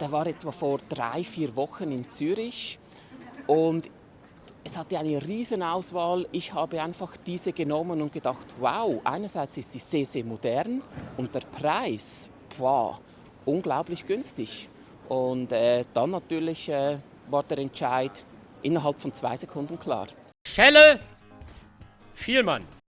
Der war etwa vor drei, vier Wochen in Zürich und es hatte eine Riesenauswahl. Ich habe einfach diese genommen und gedacht, wow, einerseits ist sie sehr, sehr modern und der Preis, wow, unglaublich günstig. Und äh, dann natürlich äh, war der Entscheid innerhalb von zwei Sekunden klar. Schelle, Vielmann.